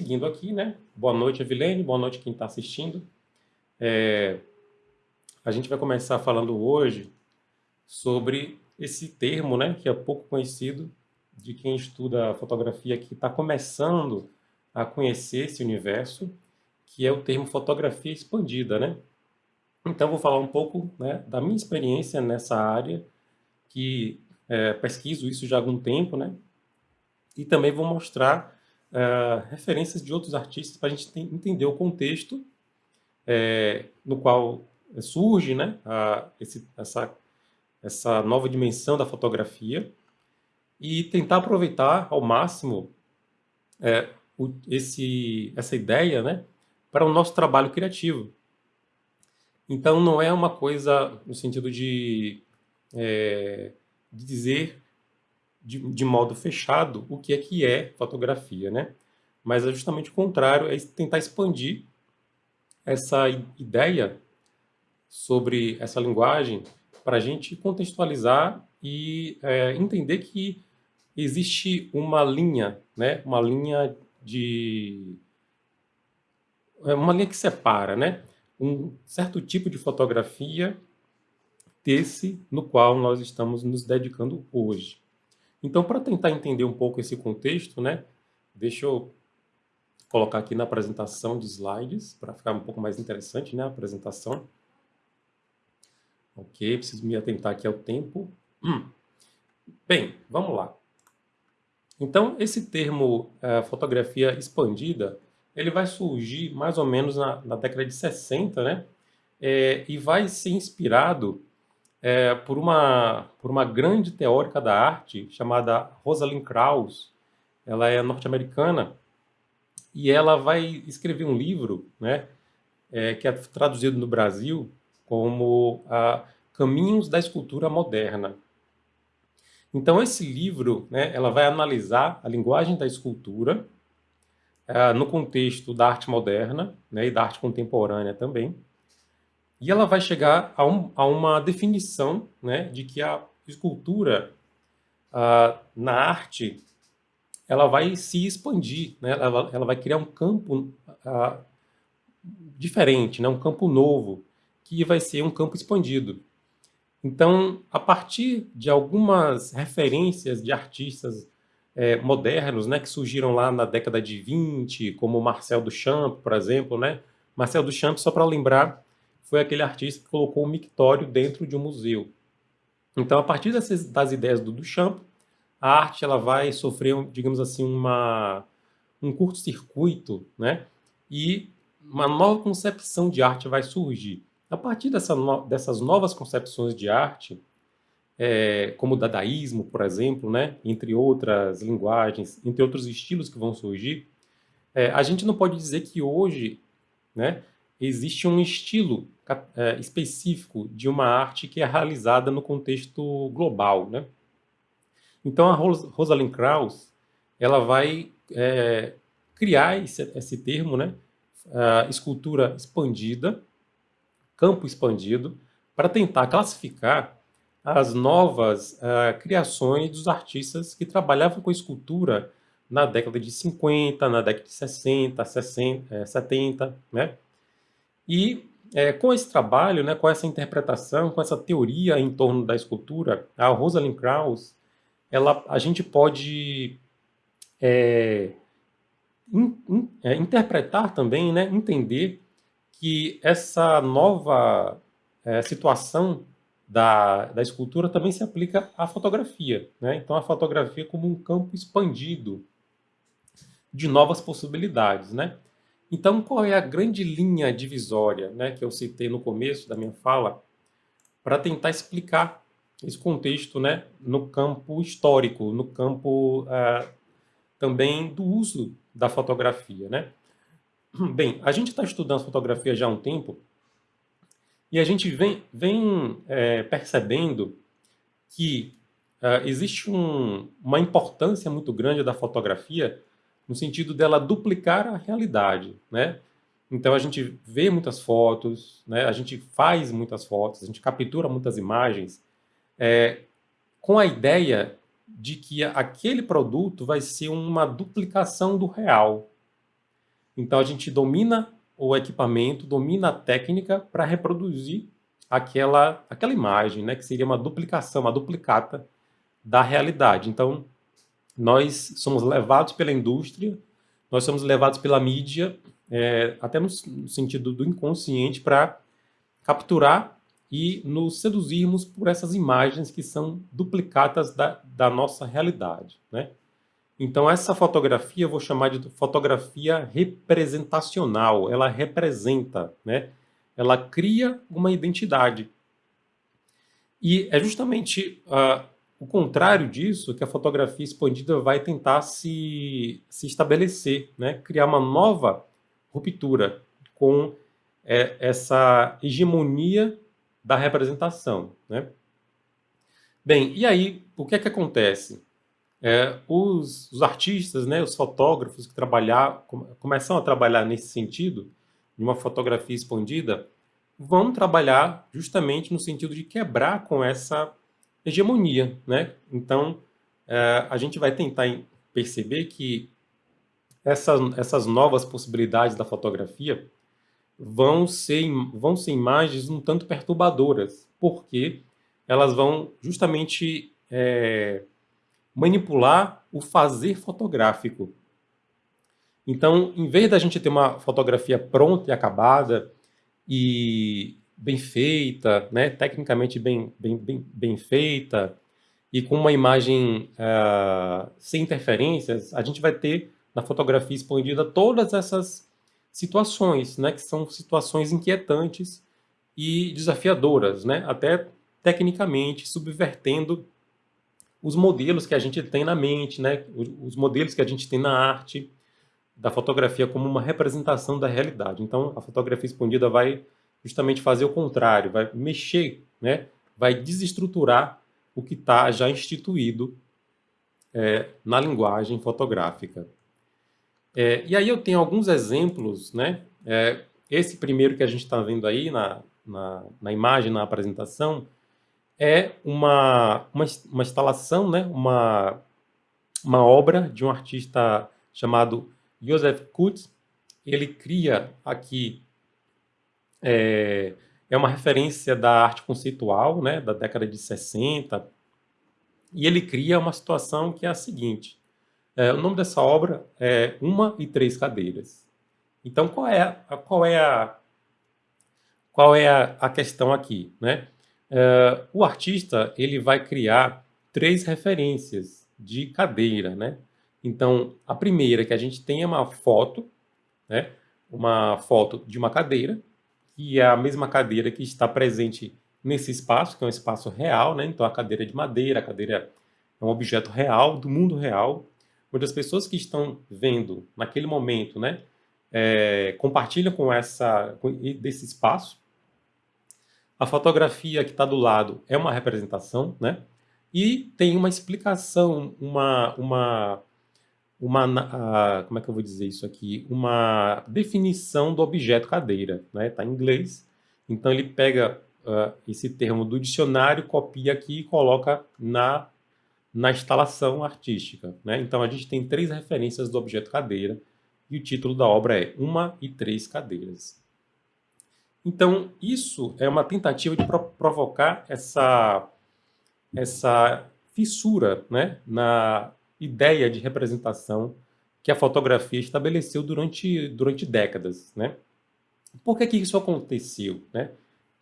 seguindo aqui, né? Boa noite, Evilene, boa noite quem está assistindo. É, a gente vai começar falando hoje sobre esse termo, né, que é pouco conhecido de quem estuda fotografia que está começando a conhecer esse universo, que é o termo fotografia expandida, né? Então, vou falar um pouco né, da minha experiência nessa área, que é, pesquiso isso já há algum tempo, né? E também vou mostrar é, referências de outros artistas para a gente entender o contexto é, no qual surge né, a, esse, essa, essa nova dimensão da fotografia e tentar aproveitar ao máximo é, o, esse, essa ideia né, para o nosso trabalho criativo. Então, não é uma coisa no sentido de, é, de dizer de, de, modo fechado o que é que é fotografia, né? Mas é justamente o contrário, é tentar expandir essa ideia sobre essa linguagem para a gente contextualizar e é, entender que existe uma linha, né? Uma linha de é uma linha que separa, né? Um certo tipo de fotografia desse no qual nós estamos nos dedicando hoje. Então, para tentar entender um pouco esse contexto, né? Deixa eu colocar aqui na apresentação de slides para ficar um pouco mais interessante, né? A apresentação. Ok, preciso me atentar aqui ao tempo. Hum. Bem, vamos lá. Então, esse termo é, fotografia expandida, ele vai surgir mais ou menos na, na década de 60, né? É, e vai ser inspirado é, por, uma, por uma grande teórica da arte chamada Rosalind Krauss. Ela é norte-americana e ela vai escrever um livro, né? É, que é traduzido no Brasil como a Caminhos da Escultura Moderna. Então, esse livro, né, ela vai analisar a linguagem da escultura uh, no contexto da arte moderna né, e da arte contemporânea também. E ela vai chegar a, um, a uma definição né, de que a escultura uh, na arte ela vai se expandir, né? ela, ela vai criar um campo uh, diferente, né? um campo novo, que vai ser um campo expandido. Então, a partir de algumas referências de artistas é, modernos, né, que surgiram lá na década de 20, como Marcel Duchamp, por exemplo, né? Marcel Duchamp, só para lembrar, foi aquele artista que colocou um mictório dentro de um museu. Então, a partir dessas, das ideias do Duchamp, a arte ela vai sofrer, digamos assim, uma, um curto-circuito, né? E uma nova concepção de arte vai surgir. A partir dessa no, dessas novas concepções de arte, é, como o dadaísmo, por exemplo, né, entre outras linguagens, entre outros estilos que vão surgir, é, a gente não pode dizer que hoje né, existe um estilo é, específico de uma arte que é realizada no contexto global. Né? Então, a Rosalind Krauss ela vai é, criar esse, esse termo, né, escultura expandida, campo expandido, para tentar classificar as novas uh, criações dos artistas que trabalhavam com escultura na década de 50, na década de 60, 60 é, 70, né? E é, com esse trabalho, né, com essa interpretação, com essa teoria em torno da escultura, a Rosalind Krauss, ela, a gente pode é, in, in, é, interpretar também, né, entender que essa nova é, situação da, da escultura também se aplica à fotografia. Né? Então, a fotografia como um campo expandido de novas possibilidades. Né? Então, qual é a grande linha divisória né, que eu citei no começo da minha fala para tentar explicar esse contexto né, no campo histórico, no campo uh, também do uso da fotografia. Né? Bem, a gente está estudando fotografia já há um tempo e a gente vem, vem é, percebendo que uh, existe um, uma importância muito grande da fotografia no sentido dela duplicar a realidade, né? Então a gente vê muitas fotos, né? a gente faz muitas fotos, a gente captura muitas imagens é, com a ideia de que aquele produto vai ser uma duplicação do real. Então a gente domina o equipamento, domina a técnica para reproduzir aquela, aquela imagem, né, que seria uma duplicação, uma duplicata da realidade. Então, nós somos levados pela indústria, nós somos levados pela mídia, é, até no, sentido do inconsciente, para capturar e nos seduzirmos por essas imagens que são duplicatas da, da nossa realidade. Né? Então, essa fotografia eu vou chamar de fotografia representacional. Ela representa, né? ela cria uma identidade. E é justamente uh, o contrário disso que a fotografia expandida vai tentar se, se estabelecer, né? criar uma nova ruptura com é, essa hegemonia da representação. Né? Bem, e aí, o que é que acontece? É, os, os, artistas, né, os fotógrafos que trabalhar, começam a trabalhar nesse sentido, de uma fotografia expandida, vão trabalhar justamente no sentido de quebrar com essa hegemonia. Né? Então, é, a gente vai tentar perceber que essa, essas novas possibilidades da fotografia vão ser, vão ser imagens um tanto perturbadoras, porque elas vão justamente é, manipular o fazer fotográfico. Então, em vez da gente ter uma fotografia pronta e acabada e bem feita, né, tecnicamente bem, bem, bem, bem feita, e com uma imagem uh, sem interferências, a gente vai ter na fotografia expandida todas essas situações, né, que são situações inquietantes e desafiadoras, né, até tecnicamente subvertendo os modelos que a gente tem na mente, né? os modelos que a gente tem na arte, da fotografia como uma representação da realidade. Então, a fotografia expandida vai justamente fazer o contrário, vai mexer, né? vai desestruturar o que está já instituído é, na linguagem fotográfica. É, e aí eu tenho alguns exemplos, né? É, esse primeiro que a gente está vendo aí na, na, na imagem, na apresentação, é uma, uma, uma instalação, né? uma, uma obra de um artista chamado Joseph Kutz. Ele cria aqui, é, é uma referência da arte conceitual, né? da década de 60, e ele cria uma situação que é a seguinte, é, o nome dessa obra é Uma e Três Cadeiras. Então, qual é, a, qual é, a, qual é a, a questão aqui? Né? Uh, o artista ele vai criar três referências de cadeira, né? Então, a primeira que a gente tem é uma foto, né? Uma foto de uma cadeira, que é a mesma cadeira que está presente nesse espaço, que é um espaço real, né? Então, a cadeira é de madeira, a cadeira é um objeto real, do mundo real, onde as pessoas que estão vendo naquele momento, né? É, compartilham com essa com, desse espaço, a fotografia que está do lado é uma representação, né? E tem uma explicação, uma, uma, uma como é que eu vou dizer isso aqui? Uma definição do objeto cadeira, né? Está em inglês. Então ele pega uh, esse termo do dicionário, copia aqui e coloca na, na instalação artística, né? Então a gente tem três referências do objeto cadeira e o título da obra é Uma e Três Cadeiras. Então, isso é uma tentativa de pro provocar essa, essa fissura né, na ideia de representação que a fotografia estabeleceu durante, durante décadas. Né? Por que, que isso aconteceu? Né?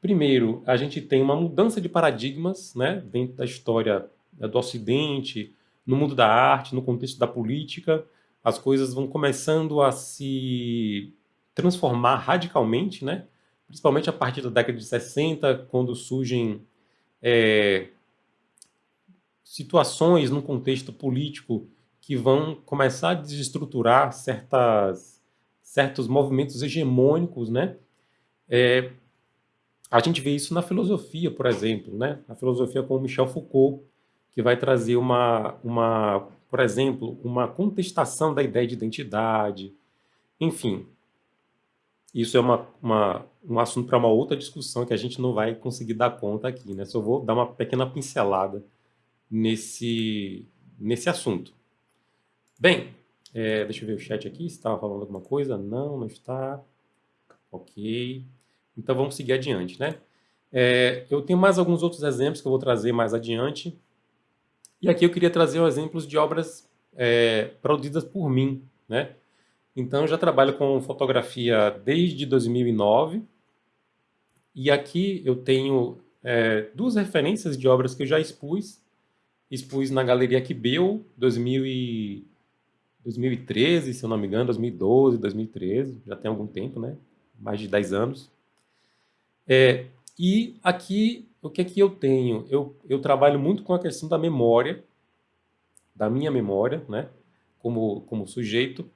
Primeiro, a gente tem uma mudança de paradigmas né, dentro da história do Ocidente, no mundo da arte, no contexto da política, as coisas vão começando a se transformar radicalmente, né? principalmente a partir da década de 60, quando surgem é, situações no contexto político que vão começar a desestruturar certas, certos movimentos hegemônicos, né? É, a gente vê isso na filosofia, por exemplo, né? Na filosofia com Michel Foucault, que vai trazer uma, uma, por exemplo, uma contestação da ideia de identidade, enfim, isso é uma, uma um assunto para uma outra discussão que a gente não vai conseguir dar conta aqui, né? Só vou dar uma pequena pincelada nesse, nesse assunto. Bem, É, deixa eu ver o chat aqui, se estava falando alguma coisa. Não, não está. Ok. Então vamos seguir adiante, né? É, eu tenho mais alguns outros exemplos que eu vou trazer mais adiante. E aqui eu queria trazer exemplos de obras é, produzidas por mim, né? Então eu já trabalho com fotografia desde 2009. E aqui eu tenho é, duas referências de obras que eu já expus. Expus na Galeria Quibeu, 2013, se eu não me engano, 2012, 2013, já tem algum tempo, né? Mais de 10 anos. É, e aqui, o que é que eu tenho? Eu, eu trabalho muito com a questão da memória, da minha memória, né? Como, como sujeito,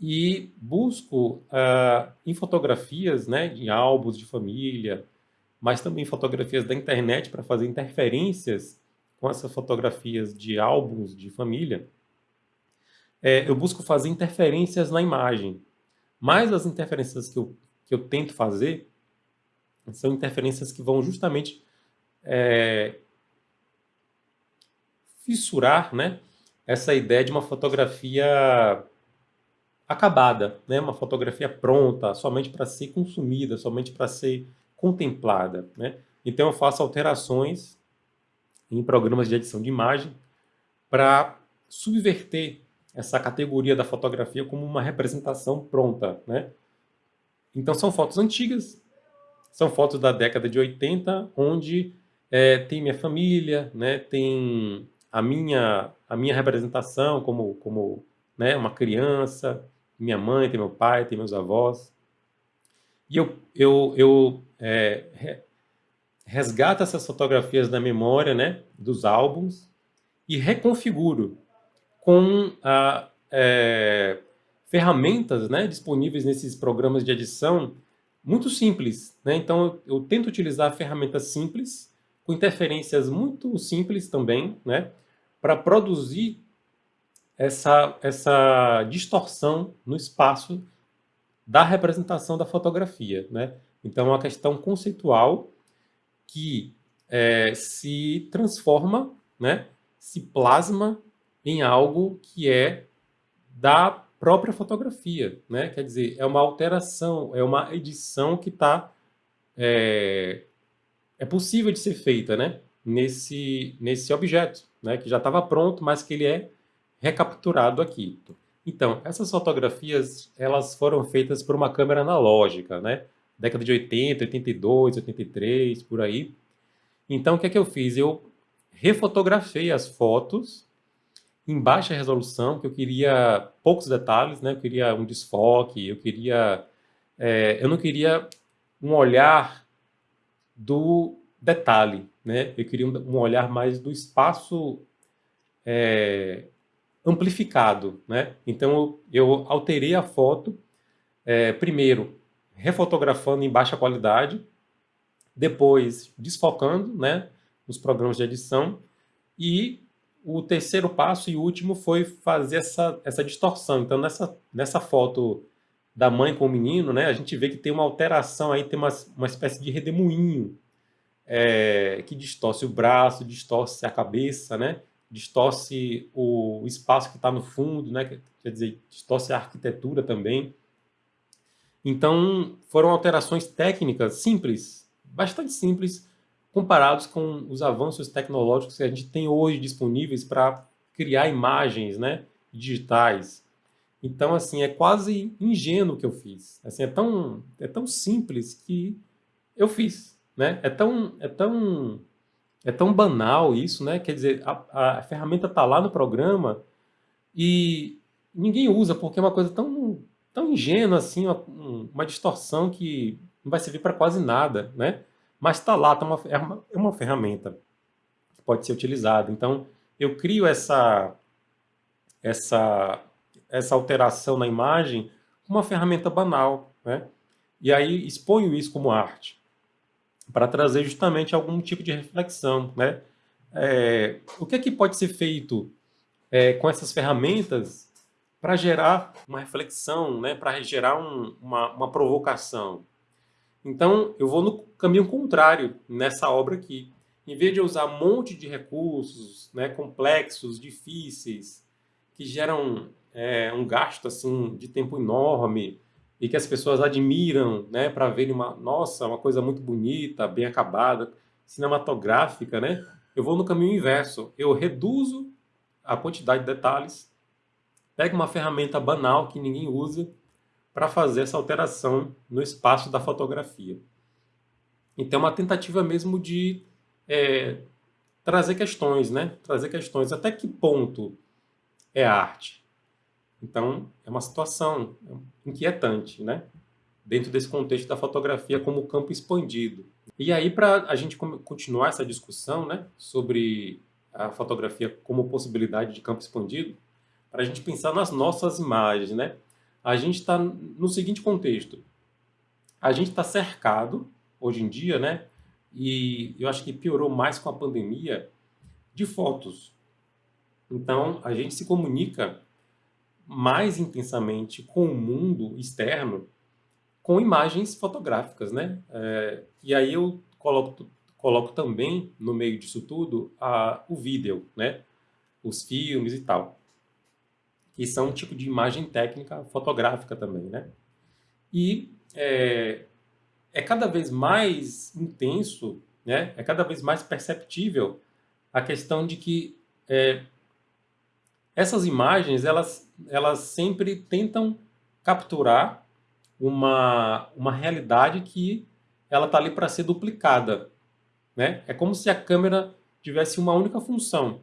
e busco uh, em fotografias, né, em álbuns de família, mas também fotografias da internet para fazer interferências com essas fotografias de álbuns de família, é, eu busco fazer interferências na imagem. Mas as interferências que eu, que eu tento fazer são interferências que vão justamente é, fissurar né, essa ideia de uma fotografia acabada, né, uma fotografia pronta, somente para ser consumida, somente para ser contemplada. Né? Então eu faço alterações em programas de edição de imagem para subverter essa categoria da fotografia como uma representação pronta. Né? Então são fotos antigas, são fotos da década de 80, onde é, tem minha família, né, tem a minha, a minha representação como, como né, uma criança, minha mãe, tem meu pai, tem meus avós. E eu, eu, eu é, resgato essas fotografias da memória, né, dos álbuns, e reconfiguro com a, é, ferramentas né, disponíveis nesses programas de edição muito simples. Né? Então, eu, eu tento utilizar ferramentas simples, com interferências muito simples também, né, para produzir essa, essa distorção no espaço da representação da fotografia. Né? Então, é uma questão conceitual que é, se transforma, né, se plasma em algo que é da própria fotografia. Né? Quer dizer, é uma alteração, é uma edição que está... É, é possível de ser feita né? nesse, nesse objeto, né? que já estava pronto, mas que ele é recapturado aqui. Então, essas fotografias, elas foram feitas por uma câmera analógica, né? Década de 80, 82, 83, por aí. Então, o que é que eu fiz? Eu refotografei as fotos em baixa resolução, que eu queria poucos detalhes, né? Eu queria um desfoque, eu queria... É, eu não queria um olhar do detalhe, né? Eu queria um, olhar mais do espaço é, amplificado, né? Então eu, eu alterei a foto, é, primeiro refotografando em baixa qualidade, depois desfocando, né, nos programas de edição e o terceiro passo e último foi fazer essa, essa distorção. Então nessa, nessa foto da mãe com o menino, né, a gente vê que tem uma alteração aí, tem uma, uma espécie de redemoinho é, que distorce o braço, distorce a cabeça, né? distorce o espaço que está no fundo, né? quer dizer, distorce a arquitetura também. Então, foram alterações técnicas simples, bastante simples, comparados com os avanços tecnológicos que a gente tem hoje disponíveis para criar imagens né, digitais. Então, assim, é quase ingênuo que eu fiz. Assim, é, tão, é tão simples que eu fiz. Né? É tão, é tão é tão banal isso, né? Quer dizer, a, a ferramenta está lá no programa e ninguém usa porque é uma coisa tão, tão ingênua assim, uma, uma distorção que não vai servir para quase nada, né? Mas está lá, tá uma, é, uma, é uma ferramenta que pode ser utilizada. Então, eu crio essa, essa, essa alteração na imagem uma ferramenta banal, né? E aí exponho isso como arte para trazer justamente algum tipo de reflexão. Né? É, o que é que pode ser feito é, com essas ferramentas para gerar uma reflexão, né? para gerar um, uma, uma provocação? Então, eu vou no caminho contrário nessa obra aqui. Em vez de usar um monte de recursos né, complexos, difíceis, que geram é, um gasto assim de tempo enorme e que as pessoas admiram, né, para verem uma, nossa, uma coisa muito bonita, bem acabada, cinematográfica, né? Eu vou no caminho inverso. Eu reduzo a quantidade de detalhes, pego uma ferramenta banal que ninguém usa para fazer essa alteração no espaço da fotografia. Então, é uma tentativa mesmo de é, trazer questões, né? Trazer questões. Até que ponto é arte? Então, é uma situação inquietante, né? Dentro desse contexto da fotografia como campo expandido. E aí, para a gente continuar essa discussão, né? Sobre a fotografia como possibilidade de campo expandido, para a gente pensar nas nossas imagens, né? A gente está no seguinte contexto. A gente está cercado, hoje em dia, né? e eu acho que piorou mais com a pandemia, de fotos. Então, a gente se comunica mais intensamente com o mundo externo com imagens fotográficas, né? É, e aí eu coloco, coloco também no meio disso tudo a, o vídeo, né? Os filmes e tal. Que são um tipo de imagem técnica fotográfica também, né? E é, é cada vez mais intenso, né? é cada vez mais perceptível a questão de que é, essas imagens elas, elas sempre tentam capturar uma, uma realidade que ela está ali para ser duplicada. Né? É como se a câmera tivesse uma única função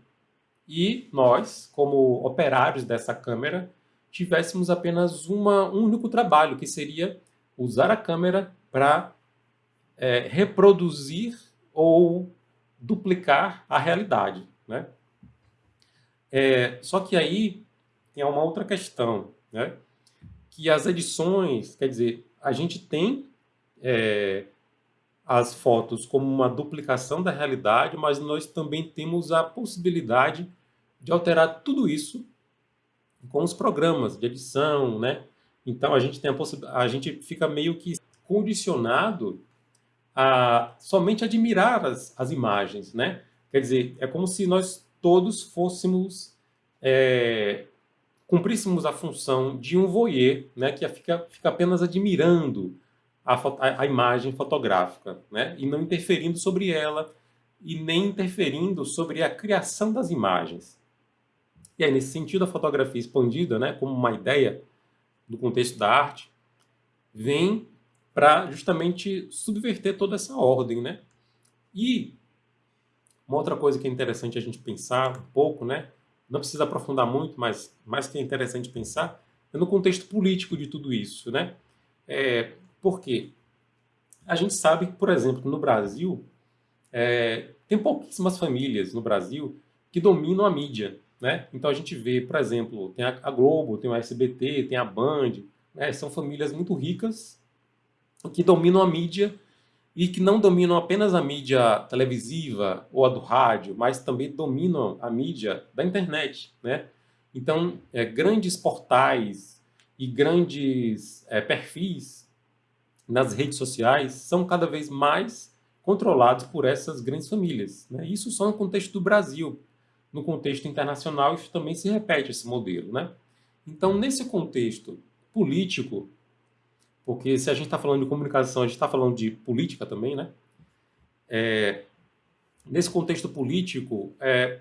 e nós, como operários dessa câmera, tivéssemos apenas uma, um único trabalho, que seria usar a câmera para é, reproduzir ou duplicar a realidade. Né? É, só que aí tem uma outra questão, né? que as edições, quer dizer, a gente tem é, as fotos como uma duplicação da realidade, mas nós também temos a possibilidade de alterar tudo isso com os programas de edição, né? Então a gente tem a, a gente fica meio que condicionado a somente admirar as, as imagens, né? Quer dizer, é como se nós todos fôssemos, é, cumpríssemos a função de um voyeur, né? Que fica, fica apenas admirando a, a, a imagem fotográfica, né? E não interferindo sobre ela e nem interferindo sobre a criação das imagens. E aí, nesse sentido, a fotografia expandida, né, como uma ideia do contexto da arte, vem para justamente subverter toda essa ordem, né? E uma outra coisa que é interessante a gente pensar um pouco, né? Não precisa aprofundar muito, mas mais que é interessante pensar é no contexto político de tudo isso, né? É, por quê? A gente sabe que, por exemplo, no Brasil, é, tem pouquíssimas famílias no Brasil que dominam a mídia, né? Então a gente vê, por exemplo, tem a, Globo, tem o SBT, tem a Band, né? São famílias muito ricas que dominam a mídia e que não dominam apenas a mídia televisiva ou a do rádio, mas também dominam a mídia da internet, né? Então, é, grandes portais e grandes é, perfis nas redes sociais são cada vez mais controlados por essas grandes famílias. Né? Isso só no contexto do Brasil. No contexto internacional, isso também se repete, esse modelo. Né? Então, nesse contexto político, porque se a gente está falando de comunicação, a gente está falando de política também, né? É, nesse contexto político, é,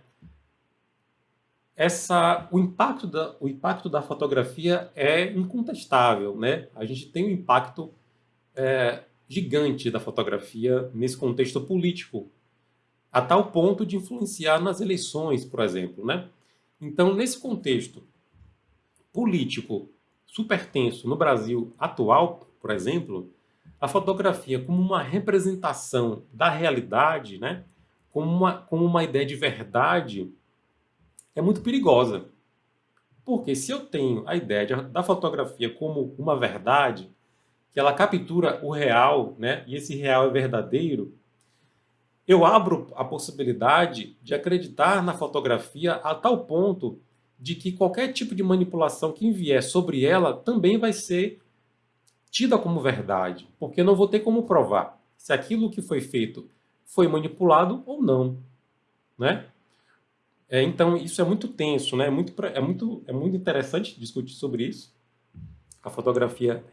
essa, o, impacto da, o impacto da fotografia é incontestável, né? A gente tem um impacto é, gigante da fotografia nesse contexto político, a tal ponto de influenciar nas eleições, por exemplo, né? Então, nesse contexto político super tenso no Brasil atual, por exemplo, a fotografia como uma representação da realidade, né, como, uma, como uma ideia de verdade, é muito perigosa. Porque se eu tenho a ideia de, da fotografia como uma verdade, que ela captura o real, né, e esse real é verdadeiro, eu abro a possibilidade de acreditar na fotografia a tal ponto de que qualquer tipo de manipulação que vier sobre ela também vai ser tida como verdade, porque não vou ter como provar se aquilo que foi feito foi manipulado ou não. Né? É, então, isso é muito tenso, né? É muito, é, muito, é muito interessante discutir sobre isso. A fotografia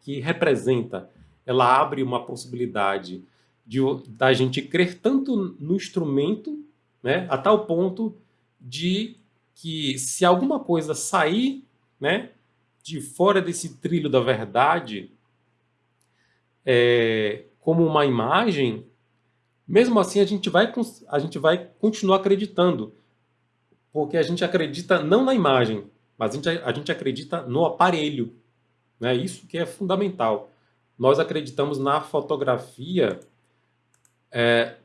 que representa, ela abre uma possibilidade de, da gente crer tanto no instrumento, né? A tal ponto de que se alguma coisa sair, né? De fora desse trilho da verdade, é, como uma imagem, mesmo assim a gente vai, a gente vai continuar acreditando porque a gente acredita não na imagem, mas a gente, a gente acredita no aparelho. Né? Isso que é fundamental. Nós acreditamos na fotografia, é,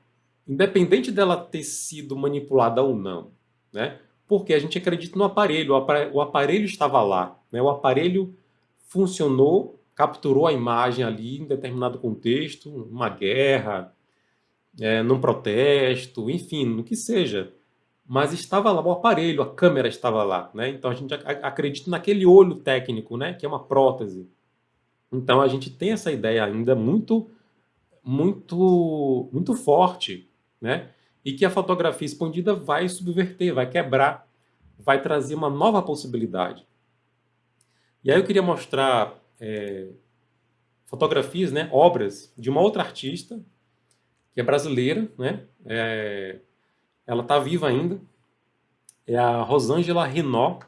independente dela ter sido manipulada ou não. Né? Porque a gente acredita no aparelho, o aparelho estava lá. Né? O aparelho funcionou, capturou a imagem ali em determinado contexto, uma guerra, é, num protesto, enfim, no que seja mas estava lá o aparelho, a câmera estava lá, né? Então a gente acredita naquele olho técnico, né? Que é uma prótese. Então a gente tem essa ideia ainda muito, muito, muito forte, né? E que a fotografia expandida vai subverter, vai quebrar, vai trazer uma nova possibilidade. E aí eu queria mostrar é, fotografias, né? Obras de uma outra artista que é brasileira, né? É, ela está viva ainda. É a Rosângela Renó.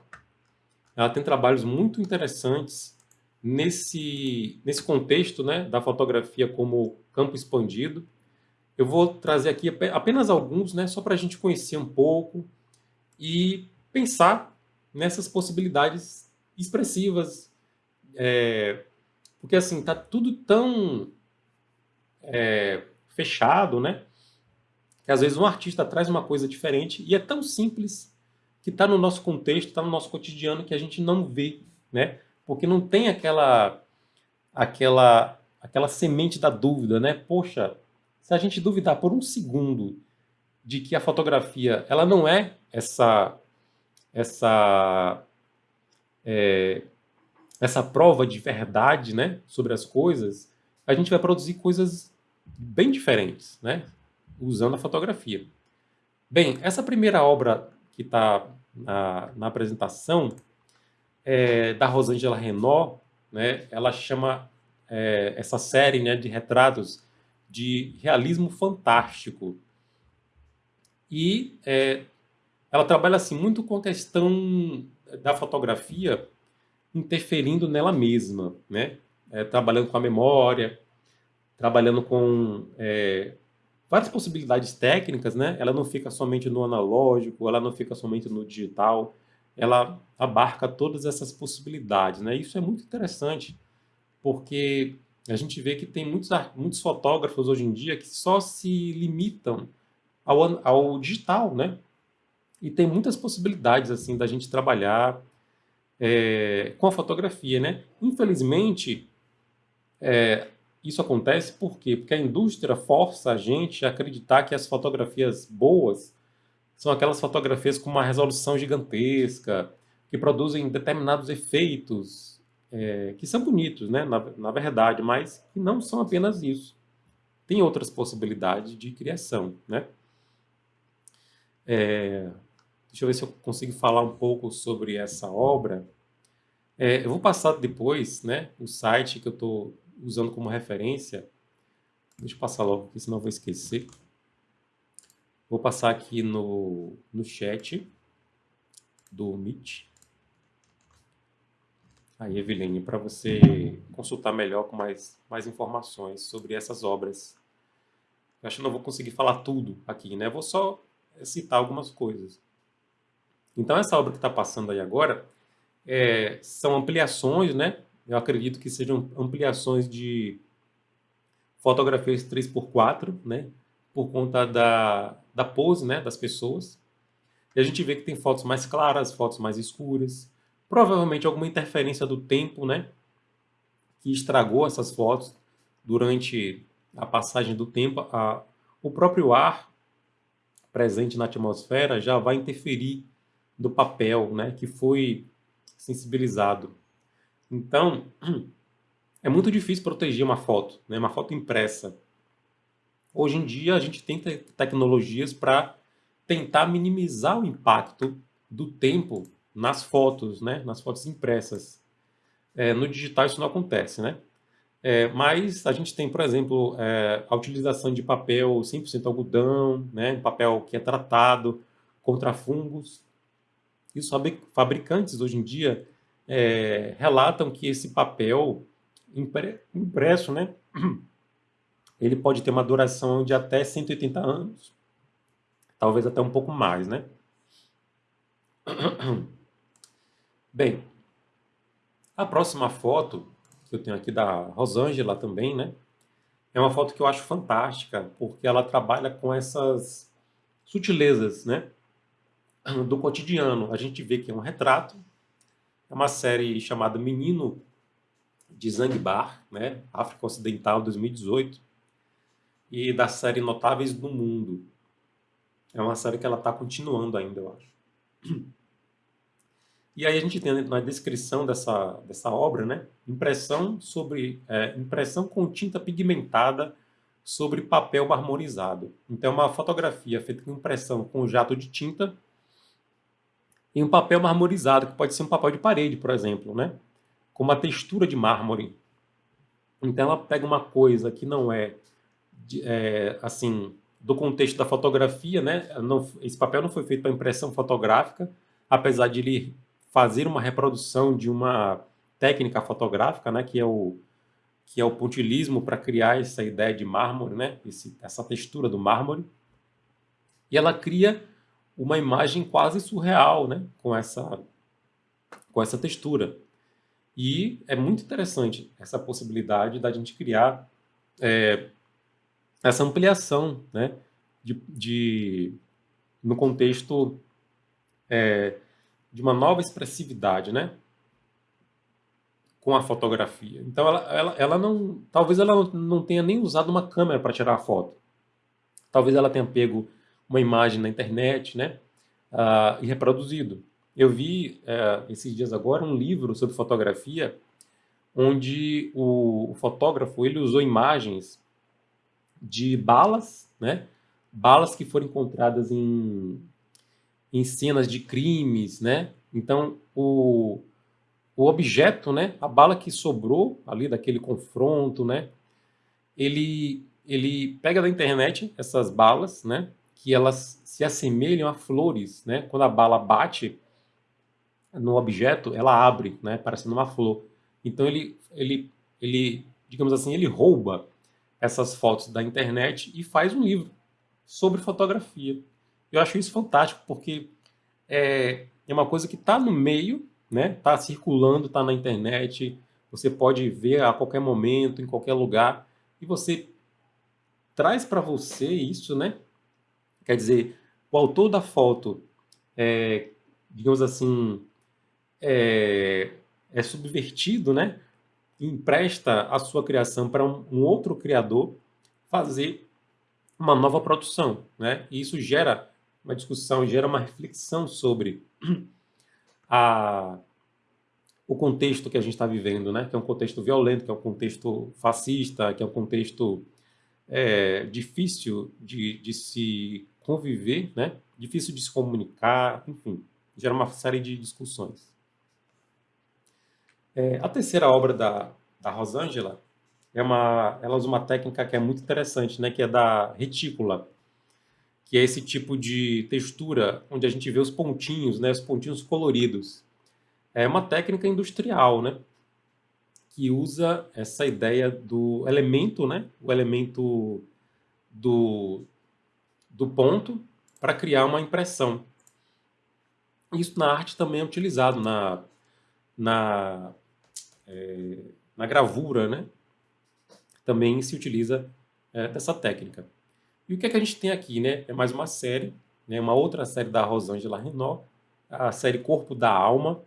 Ela tem trabalhos muito interessantes nesse, nesse contexto né, da fotografia como campo expandido. Eu vou trazer aqui apenas alguns, né, só para a gente conhecer um pouco e pensar nessas possibilidades expressivas. É, porque assim, está tudo tão é, fechado, né? que às vezes um artista traz uma coisa diferente e é tão simples que está no nosso contexto, está no nosso cotidiano que a gente não vê, né? Porque não tem aquela aquela aquela semente da dúvida, né? Poxa, se a gente duvidar por um segundo de que a fotografia ela não é essa essa é, essa prova de verdade, né, sobre as coisas, a gente vai produzir coisas bem diferentes, né? usando a fotografia. Bem, essa primeira obra que está na, na, apresentação é da Rosângela Renault, né, ela chama é, essa série né, de retratos de realismo fantástico. E é, ela trabalha assim muito com a questão da fotografia interferindo nela mesma, né? É, trabalhando com a memória, trabalhando com é, várias possibilidades técnicas, né? Ela não fica somente no analógico, ela não fica somente no digital, ela abarca todas essas possibilidades, né? Isso é muito interessante, porque a gente vê que tem muitos, muitos fotógrafos hoje em dia que só se limitam ao, ao digital, né? E tem muitas possibilidades, assim, da gente trabalhar é, com a fotografia, né? Infelizmente, é, isso acontece por quê? Porque a indústria força a gente a acreditar que as fotografias boas são aquelas fotografias com uma resolução gigantesca, que produzem determinados efeitos, é, que são bonitos, né, na, na verdade, mas que não são apenas isso. Tem outras possibilidades de criação, né? É, deixa eu ver se eu consigo falar um pouco sobre essa obra. É, eu vou passar depois né, o site que eu estou usando como referência, deixa eu passar logo, porque senão eu vou esquecer. Vou passar aqui no, no chat do Meet. Aí, Eveline, para você consultar melhor com mais, mais informações sobre essas obras. Eu acho que não vou conseguir falar tudo aqui, né? Vou só citar algumas coisas. Então, essa obra que está passando aí agora é, são ampliações, né? eu acredito que sejam ampliações de fotografias 3x4, né? Por conta da, da pose, né? Das pessoas. E a gente vê que tem fotos mais claras, fotos mais escuras. Provavelmente alguma interferência do tempo, né? Que estragou essas fotos durante a passagem do tempo. A, o próprio ar presente na atmosfera já vai interferir no papel, né? Que foi sensibilizado. Então, é muito difícil proteger uma foto, né? uma foto impressa. Hoje em dia, a gente tem te tecnologias para tentar minimizar o impacto do tempo nas fotos, né? nas fotos impressas. É, no digital isso não acontece, né? É, mas a gente tem, por exemplo, é, a utilização de papel 100% algodão, né? um papel que é tratado contra fungos. E os fabricantes hoje em dia é, relatam que esse papel impresso, né? ele pode ter uma duração de até 180 anos, talvez até um pouco mais, né? Bem, a próxima foto que eu tenho aqui da Rosângela também, né? É uma foto que eu acho fantástica, porque ela trabalha com essas sutilezas, né? Do cotidiano. A gente vê que é um retrato, é uma série chamada Menino de Zanzibar, né? África Ocidental 2018 e da série Notáveis do Mundo. É uma série que ela está continuando ainda, eu acho. E aí a gente tem na descrição dessa, dessa obra, né, impressão sobre é, impressão com tinta pigmentada sobre papel marmorizado. Então é uma fotografia feita com impressão com jato de tinta em um papel marmorizado, que pode ser um papel de parede, por exemplo, né, com uma textura de mármore. Então ela pega uma coisa que não é é, assim, do contexto da fotografia, né? Não, esse papel não foi feito para impressão fotográfica, apesar de ele fazer uma reprodução de uma técnica fotográfica, né? Que é o que é o pontilismo para criar essa ideia de mármore, né? Esse, essa textura do mármore. E ela cria uma imagem quase surreal, né? Com essa com essa textura. E é muito interessante essa possibilidade da gente criar é, essa ampliação, né, de, de no contexto é, de uma nova expressividade, né, com a fotografia. Então, ela, ela, ela não, talvez ela não tenha nem usado uma câmera para tirar a foto. Talvez ela tenha pego uma imagem na internet, né, uh, e reproduzido. Eu vi uh, esses dias agora um livro sobre fotografia, onde o, o fotógrafo ele usou imagens de balas, né? Balas que foram encontradas em, em cenas de crimes, né? Então, o, o objeto, né? A bala que sobrou ali daquele confronto, né? Ele, ele pega da internet essas balas, né? Que elas se assemelham a flores, né? Quando a bala bate no objeto, ela abre, né? Parecendo uma flor. Então, ele, ele, ele digamos assim, ele rouba essas fotos da internet e faz um livro sobre fotografia. Eu acho isso fantástico, porque é, é uma coisa que está no meio, né? Está circulando, está na internet, você pode ver a qualquer momento, em qualquer lugar, e você traz para você isso, né? Quer dizer, o autor da foto, é, digamos assim, é, é subvertido, né? empresta a sua criação para um, um, outro criador fazer uma nova produção. Né? E isso gera uma discussão, gera uma reflexão sobre a, o contexto que a gente está vivendo, né? que é um contexto violento, que é um contexto fascista, que é um contexto é, difícil de, de se conviver, né? difícil de se comunicar, enfim, gera uma série de discussões. É, a terceira obra da, da Rosângela é uma, ela usa uma técnica que é muito interessante, né, que é da retícula, que é esse tipo de textura onde a gente vê os pontinhos, né, os pontinhos coloridos. É uma técnica industrial, né, que usa essa ideia do elemento, né, o elemento do, do ponto para criar uma impressão. Isso na arte também é utilizado na, na é, na gravura, né, também se utiliza é, dessa técnica. E o que, é que a gente tem aqui? Né? É mais uma série, né, uma outra série da Rosângela Renault, a série Corpo da Alma.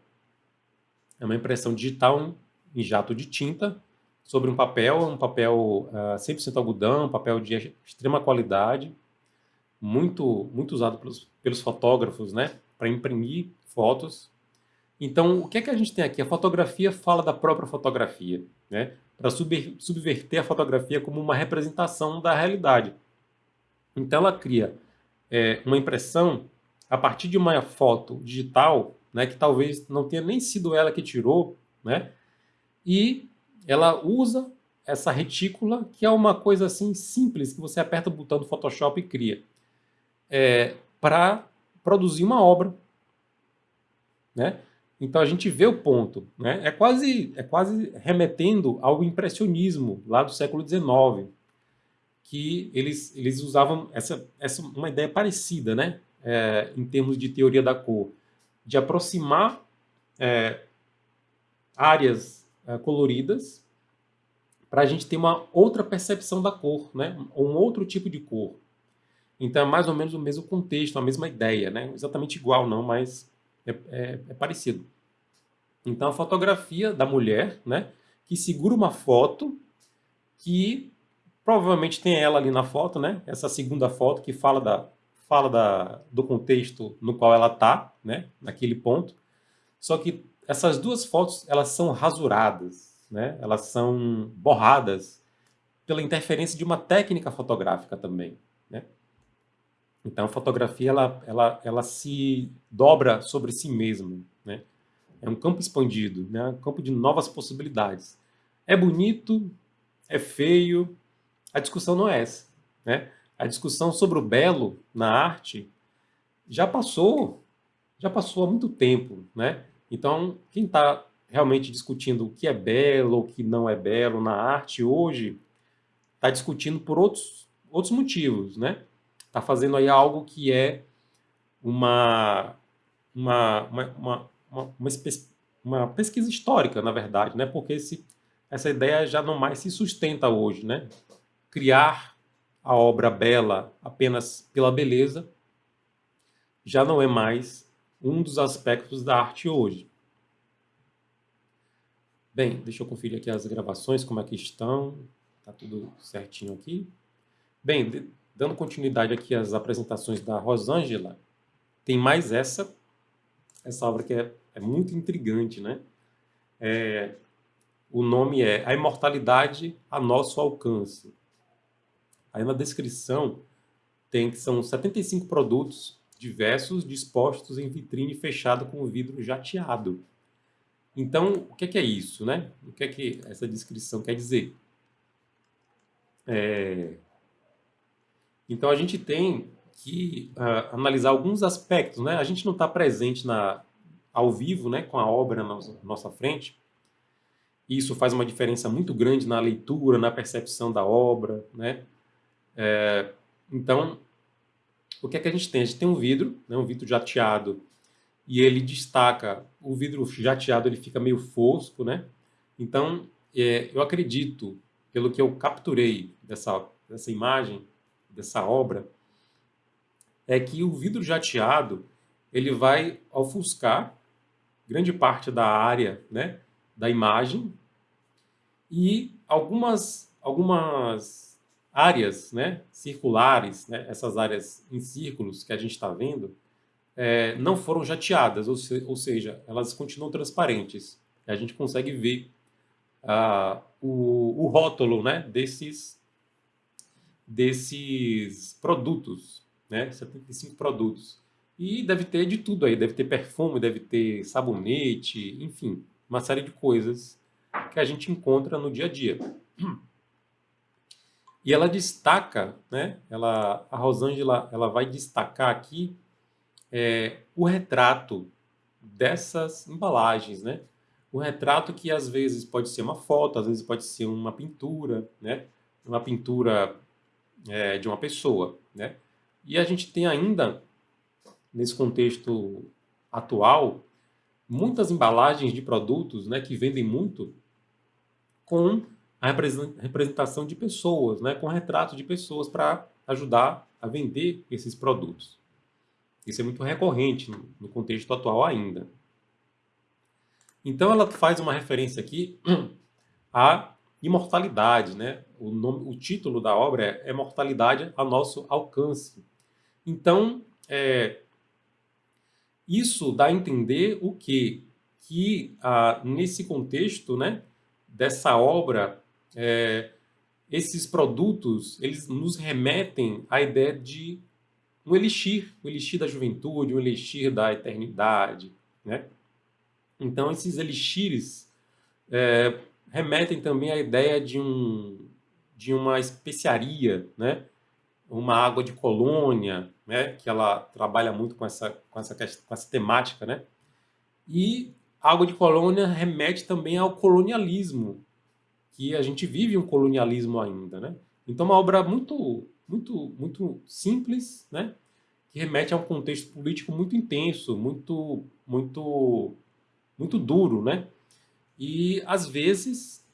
É uma impressão digital em jato de tinta sobre um papel, um papel uh, ah, 100% algodão, um papel de extrema qualidade, muito, muito usado pelos, pelos fotógrafos né, para imprimir fotos então, o que é que a gente tem aqui? A fotografia fala da própria fotografia, né? para subverter a fotografia como uma representação da realidade. Então, ela cria é, uma impressão a partir de uma foto digital, né, que talvez não tenha nem sido ela que tirou, né, e ela usa essa retícula, que é uma coisa assim simples, que você aperta o botão do Photoshop e cria, é, para produzir uma obra. Né? Então a gente vê o ponto. Né? É, quase, é quase remetendo ao impressionismo lá do século XIX, que eles, eles usavam essa, essa, uma ideia parecida, né? É, em termos de teoria da cor, de aproximar é, áreas é, coloridas para a gente ter uma outra percepção da cor, né? um outro tipo de cor. Então é mais ou menos o mesmo contexto, a mesma ideia, né? exatamente igual não, mas é, é, é parecido. Então a fotografia da mulher, né? que segura uma foto que provavelmente tem ela ali na foto, né? essa segunda foto que fala, da, fala da, do contexto no qual ela está, né? naquele ponto. Só que essas duas fotos elas são rasuradas, né? elas são borradas pela interferência de uma técnica fotográfica também. Né? Então a fotografia ela, ela, ela se dobra sobre si mesma. Né? É um campo expandido, né? um campo de novas possibilidades. É bonito, é feio, a discussão não é essa. Né? A discussão sobre o belo na arte já passou, já passou há muito tempo. Né? Então, quem está realmente discutindo o que é belo o que não é belo na arte hoje, está discutindo por outros, outros motivos, né? Está fazendo aí algo que é uma, uma, uma, uma, uma, uma pesquisa histórica, na verdade, né? Porque esse, essa ideia já não mais se sustenta hoje, né? Criar a obra bela apenas pela beleza já não é mais um dos aspectos da arte hoje. Bem, deixa eu conferir aqui as gravações, como é que estão. Está tudo certinho aqui. Bem, dando continuidade aqui às apresentações da Rosângela, tem mais essa, essa obra que é, é muito intrigante, né? É, o nome é A Imortalidade a Nosso Alcance. Aí na descrição tem que são 75 produtos diversos dispostos em vitrine fechada com vidro jateado. Então, o que é, que é isso? Né? O que é que essa descrição quer dizer? É... Então, a gente tem que uh, analisar alguns aspectos. Né? A gente não está presente na, ao vivo né, com a obra na nossa frente. Isso faz uma diferença muito grande na leitura, na percepção da obra. Né? É... Então, o que é que a gente tem? A gente tem um vidro, né, um vidro jateado e ele destaca, o vidro jateado ele fica meio fosco, né? Então, é, eu acredito, pelo que eu capturei dessa, dessa imagem, dessa obra, é que o vidro jateado ele vai ofuscar grande parte da área né, da imagem e algumas, algumas áreas né, circulares, né, essas áreas em círculos que a gente está vendo, é, não foram jateadas, ou, se, ou, seja, elas continuam transparentes. A gente consegue ver ah, o, o, rótulo né, desses, desses produtos, né, 75 produtos. E deve ter de tudo aí, deve ter perfume, deve ter sabonete, enfim, uma série de coisas que a gente encontra no dia a dia. E ela destaca, né, ela, a Rosângela ela vai destacar aqui é, o retrato dessas embalagens, né? O retrato que às vezes pode ser uma foto, às vezes pode ser uma pintura, né? Uma pintura é, de uma pessoa, né? E a gente tem ainda, nesse contexto atual, muitas embalagens de produtos né, que vendem muito com a representação de pessoas, né, com retrato de pessoas para ajudar a vender esses produtos. Isso é muito recorrente no contexto atual ainda. Então ela faz uma referência aqui à imortalidade, né? O, nome, o título da obra é Imortalidade a Nosso Alcance. Então, é, isso dá a entender o quê? Que ah, nesse contexto né, dessa obra, é, esses produtos eles nos remetem à ideia de um elixir, o elixir da juventude, o elixir da eternidade, né? Então, esses elixires é, remetem também à ideia de, um, de uma especiaria, né? uma água de colônia, né? que ela trabalha muito com essa, com essa, com essa temática. Né? E água de colônia remete também ao colonialismo, que a gente vive um colonialismo ainda. Né? Então, uma obra muito, muito, muito simples, né? que remete a um contexto político muito intenso, muito, muito, muito duro, né? E às vezes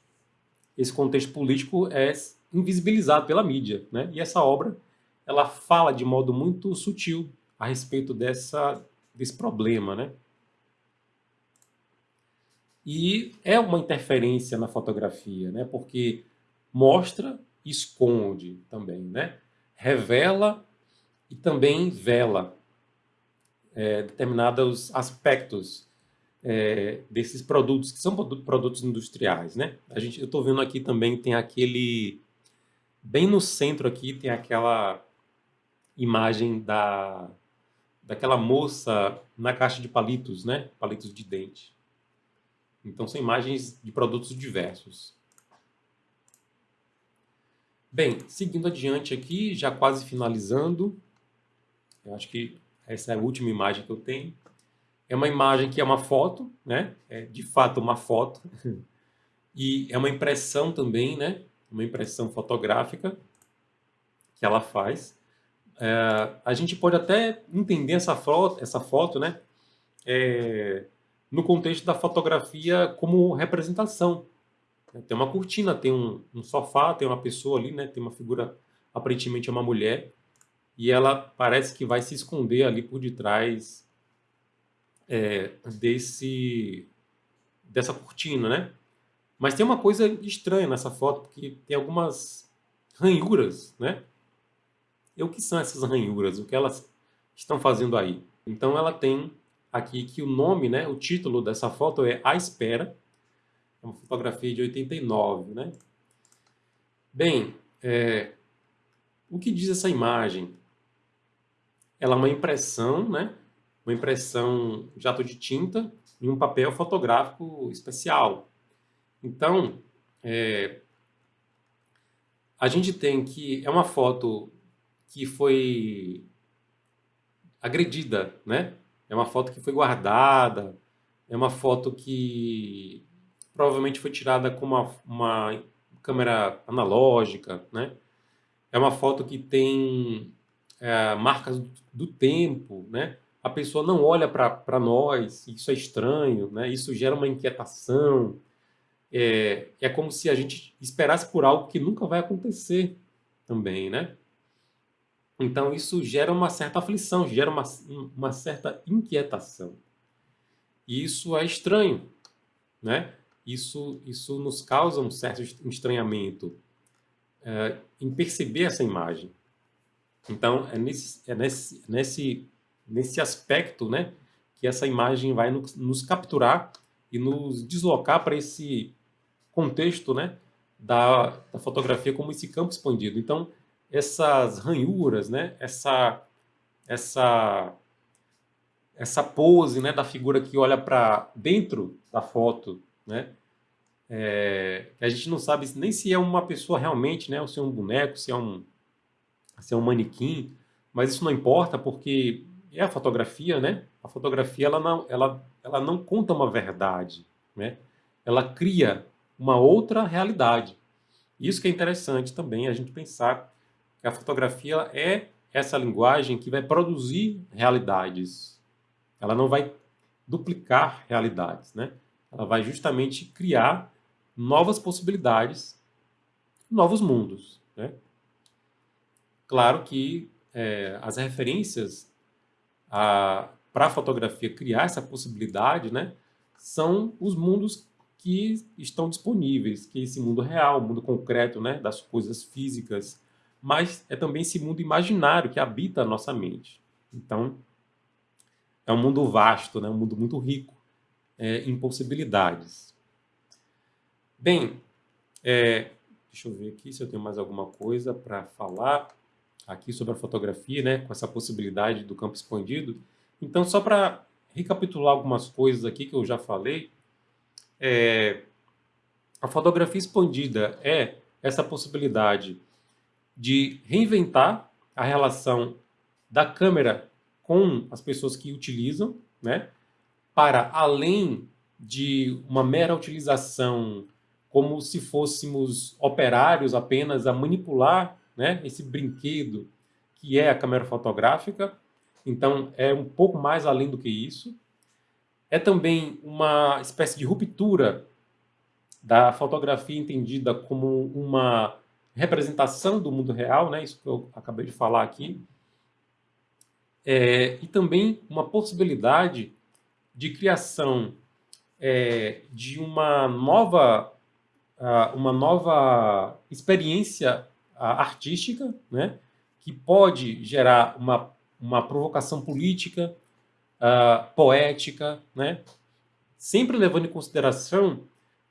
esse contexto político é invisibilizado pela mídia, né? E essa obra ela fala de modo muito sutil a respeito dessa desse problema, né? E é uma interferência na fotografia, né? Porque mostra e esconde também, né? Revela e também vela é, determinados aspectos é, desses produtos, que são produtos industriais. Né? A gente, eu estou vendo aqui também, tem aquele... Bem no centro aqui tem aquela imagem da, daquela moça na caixa de palitos, né? Palitos de dente. Então são imagens de produtos diversos. Bem, seguindo adiante aqui, já quase finalizando, eu acho que essa é a última imagem que eu tenho. É uma imagem que é uma foto, né? É de fato uma foto. E é uma impressão também, né? Uma impressão fotográfica que ela faz. É, a gente pode até entender essa foto, essa foto né? É, no contexto da fotografia como representação. Tem uma cortina, tem um, um sofá, tem uma pessoa ali, né? Tem uma figura, aparentemente é uma mulher, e ela parece que vai se esconder ali por detrás é, desse dessa cortina, né? Mas tem uma coisa estranha nessa foto, porque tem algumas ranhuras, né? E o que são essas ranhuras? O que elas estão fazendo aí? Então ela tem aqui que o nome, né, o título dessa foto é A Espera, é uma fotografia de 89, né? Bem, é, o que diz essa imagem? ela é uma impressão, né? uma impressão jato de tinta em um papel fotográfico especial. Então, é, a gente tem que... É uma foto que foi agredida, né? É uma foto que foi guardada, é uma foto que provavelmente foi tirada com uma, uma câmera analógica, né? É uma foto que tem é, marcas do tempo, né? A pessoa não olha para nós, isso é estranho, né? Isso gera uma inquietação. É, é como se a gente esperasse por algo que nunca vai acontecer também, né? Então isso gera uma certa aflição, gera uma, uma certa inquietação. E isso é estranho, né? Isso, isso nos causa um certo estranhamento é, em perceber essa imagem. Então, é nesse, é nesse, nesse, nesse aspecto né, que essa imagem vai nos, nos capturar e nos deslocar para esse contexto né, da, da, fotografia como esse campo expandido. Então, essas ranhuras, né, essa, essa, essa pose né, da figura que olha para dentro da foto, né, é, a gente não sabe nem se é uma pessoa realmente, né, ou se é um boneco, se é um, ser um manequim, mas isso não importa porque é a fotografia, né? A fotografia ela não, ela, ela não conta uma verdade, né? Ela cria uma outra realidade. Isso que é interessante também a gente pensar que a fotografia é essa linguagem que vai produzir realidades. Ela não vai duplicar realidades, né? Ela vai justamente criar novas possibilidades, novos mundos, né? Claro que é, as referências para a fotografia criar essa possibilidade né, são os mundos que estão disponíveis, que é esse mundo real, o mundo concreto né, das coisas físicas, mas é também esse mundo imaginário que habita a nossa mente. Então, é um mundo vasto, né, um mundo muito rico é, em possibilidades. Bem, é, deixa eu ver aqui se eu tenho mais alguma coisa para falar. aqui sobre a fotografia, né, com essa possibilidade do campo expandido. Então, só para recapitular algumas coisas aqui que eu já falei, é, a fotografia expandida é essa possibilidade de reinventar a relação da câmera com as pessoas que utilizam, né, para além de uma mera utilização como se fôssemos operários apenas a manipular né, esse brinquedo que é a câmera fotográfica. Então, é um pouco mais além do que isso. É também uma espécie de ruptura da fotografia entendida como uma representação do mundo real, né, isso que eu acabei de falar aqui. É, e também uma possibilidade de criação é, de uma nova, uma nova experiência artística, né, que pode gerar uma, uma provocação política, uh, poética, né, sempre levando em consideração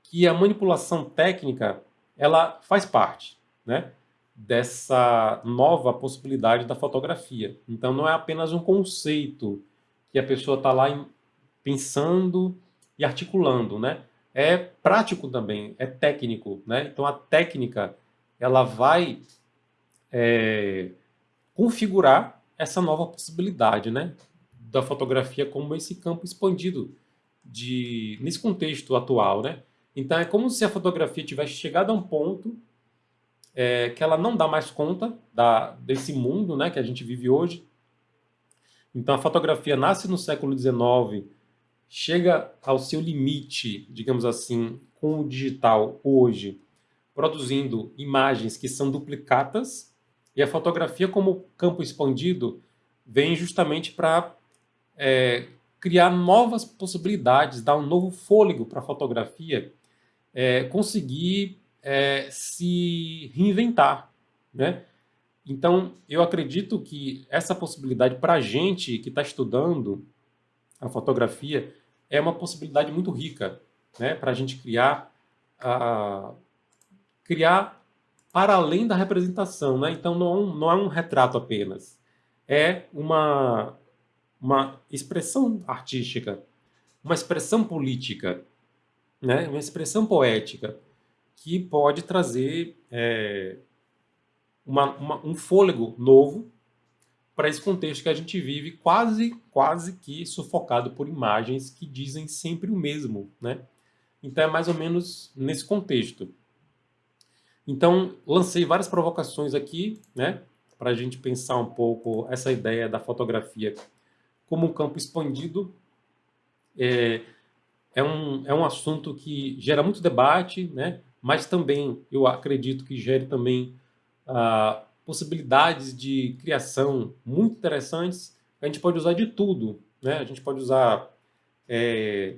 que a manipulação técnica ela faz parte né, dessa nova possibilidade da fotografia. Então não é apenas um conceito que a pessoa está lá pensando e articulando, né? É prático também, é técnico, né? Então a técnica ela vai é, configurar essa nova possibilidade, né? Da fotografia como esse campo expandido de nesse contexto atual, né? Então é como se a fotografia tivesse chegado a um ponto é, que ela não dá mais conta da, desse mundo, né? Que a gente vive hoje. Então a fotografia nasce no século XIX chega ao seu limite, digamos assim, com o digital hoje, produzindo imagens que são duplicatas, e a fotografia como campo expandido vem justamente para é, criar novas possibilidades, dar um novo fôlego para a fotografia, é, conseguir é, se reinventar, né? Então, eu acredito que essa possibilidade para a gente que está estudando a fotografia é uma possibilidade muito rica né, para a gente criar, criar para além da representação. Né? Então, não é, não é um retrato apenas. É uma, uma expressão artística, uma expressão política, né? uma expressão poética, que pode trazer é, uma, uma, um fôlego novo para esse contexto que a gente vive quase, quase que sufocado por imagens que dizem sempre o mesmo, né? Então é mais ou menos nesse contexto. Então lancei várias provocações aqui, né? Para a gente pensar um pouco essa ideia da fotografia como um campo expandido. É, é, um, é um assunto que gera muito debate, né? Mas também eu acredito que gere também uh, possibilidades de criação muito interessantes. A gente pode usar de tudo, né? A gente pode usar é,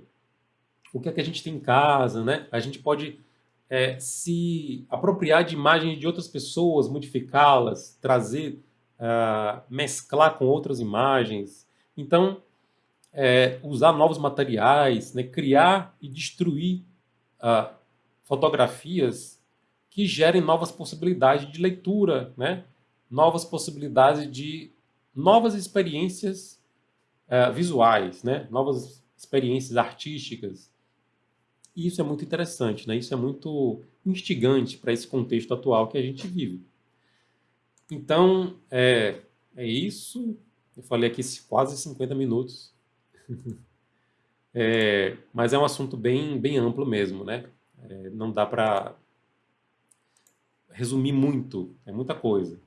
o que é que a gente tem em casa, né? A gente pode é, se apropriar de imagens de outras pessoas, modificá-las, trazer, uh, mesclar com outras imagens. Então, é, usar novos materiais, né? criar e destruir uh, fotografias que gerem novas possibilidades de leitura, né? novas possibilidades de novas experiências uh, visuais, né? novas experiências artísticas. E isso é muito interessante, né? isso é muito instigante para esse contexto atual que a gente vive. Então, é, é isso. Eu falei aqui quase 50 minutos. é, mas é um assunto bem, bem amplo mesmo, né? É, não dá para resumir muito, é muita coisa.